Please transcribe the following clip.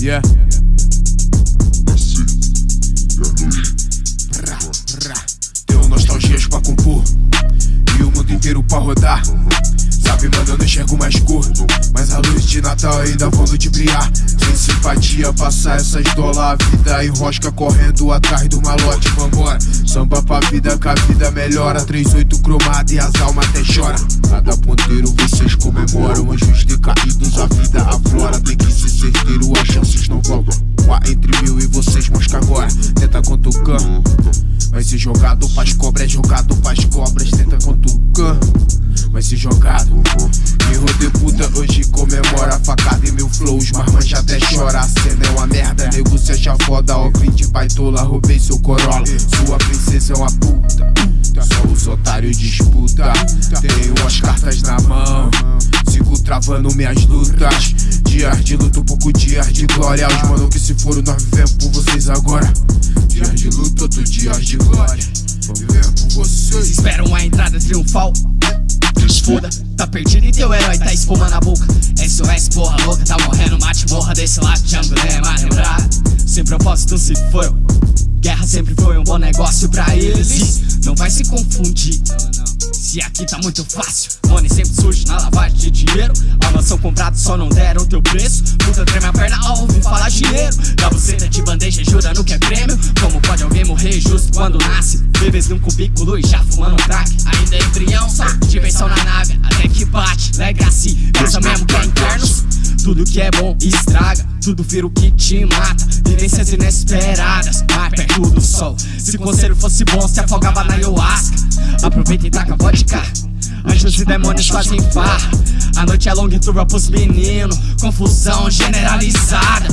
Yeah. Tenho nostalgias pra compor e o mundo inteiro pra rodar. Sabe, mano, eu não enxergo mais cor. Mas a luz de Natal ainda vou ludibriar. Sem simpatia, passar essas dólar. A vida enrosca correndo atrás do malote. Vambora, samba pra vida, que a vida melhora. 38 cromado e as almas até chora. Cada ponteiro vocês comemoram. Anjos decaídos, a vida aflora. Contucar. Vai ser jogado pras cobras, jogado pras cobras. Tenta contucar. Vai ser jogado. Erro de puta hoje comemora facada em mil flows, mas já até chora. A cena é uma merda, nego se acha foda. Ó, de baitola, roubei seu corolla. Sua princesa é uma puta. Só os otários disputa. Tenho as cartas na mão. Sigo travando minhas lutas. Dias de luta, um pouco dias de glória. Os mano que se foram, nós vivemos por vocês agora. Dias de luta, outro dias de glória. Vivemos por vocês. Esperam a entrada triunfal foda. Tá perdido e teu herói tá espuma na boca. SOS, porra louca, tá morrendo, mate morra desse lado de Angulema, lembrar. Sem propósito se foram. Guerra sempre foi um bom negócio pra eles. Não vai se confundir. Se aqui tá muito fácil, money sempre surge na lavagem de dinheiro. A mansão comprada só não deram teu preço. Puta treme a perna ao quando nasce? Bebês num cubículo e já fumando um crack. Ainda é embrião, só diversão na nave. Até que bate, lega assim, pensa mesmo que é internos. Tudo que é bom estraga, tudo vira o que te mata. Vivências inesperadas, mais perto do sol. Se o conselho fosse bom, se afogava na ayahuasca. Aproveita e taca vodka. Anjos e demônios fazem farra. A noite é longa e turva pros meninos. Confusão generalizada.